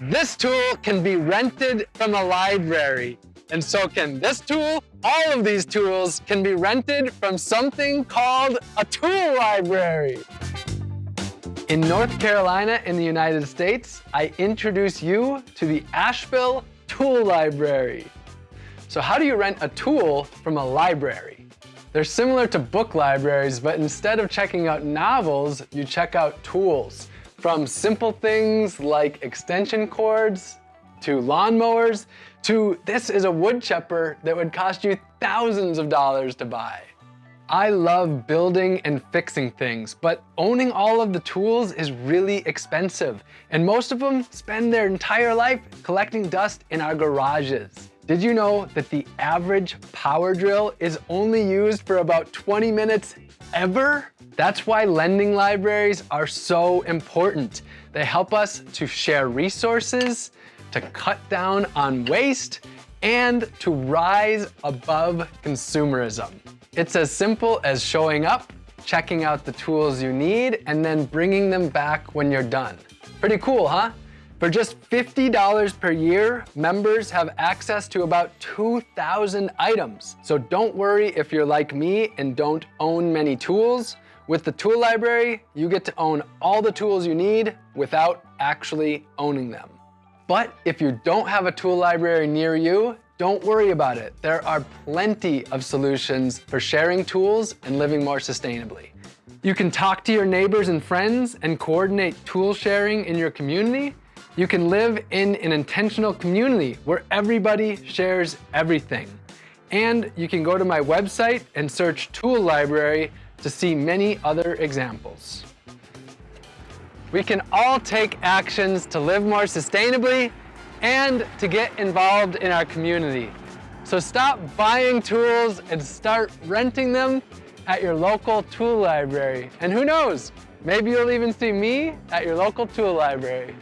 This tool can be rented from a library. And so can this tool. All of these tools can be rented from something called a tool library. In North Carolina in the United States, I introduce you to the Asheville Tool Library. So how do you rent a tool from a library? They're similar to book libraries, but instead of checking out novels, you check out tools. From simple things like extension cords, to lawnmowers, to this is a wood chipper that would cost you thousands of dollars to buy. I love building and fixing things, but owning all of the tools is really expensive, and most of them spend their entire life collecting dust in our garages. Did you know that the average power drill is only used for about 20 minutes ever? That's why lending libraries are so important. They help us to share resources, to cut down on waste, and to rise above consumerism. It's as simple as showing up, checking out the tools you need, and then bringing them back when you're done. Pretty cool, huh? For just $50 per year, members have access to about 2,000 items. So don't worry if you're like me and don't own many tools. With the tool library, you get to own all the tools you need without actually owning them. But if you don't have a tool library near you, don't worry about it. There are plenty of solutions for sharing tools and living more sustainably. You can talk to your neighbors and friends and coordinate tool sharing in your community. You can live in an intentional community where everybody shares everything. And you can go to my website and search Tool Library to see many other examples. We can all take actions to live more sustainably and to get involved in our community. So stop buying tools and start renting them at your local tool library. And who knows, maybe you'll even see me at your local tool library.